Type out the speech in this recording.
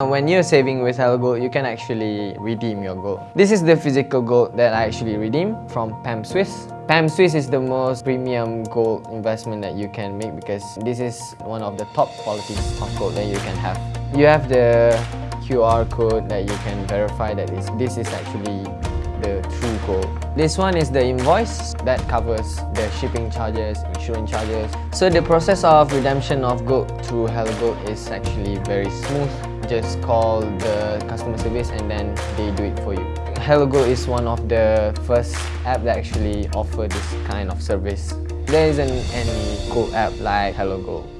When you're saving with Hello Gold, you can actually redeem your gold. This is the physical gold that I actually redeemed from PAMP Suisse. PAMP Suisse is the most premium gold investment that you can make because this is one of the top qualities of gold that you can have. You have the QR code that you can verify that this is actually. This one is the invoice that covers the shipping charges, insurance charges. So the process of redemption of gold through Hello is actually very smooth. Just call the customer service and then they do it for you. Hello is one of the first app that actually offer this kind of service. There isn't any gold app like Hello.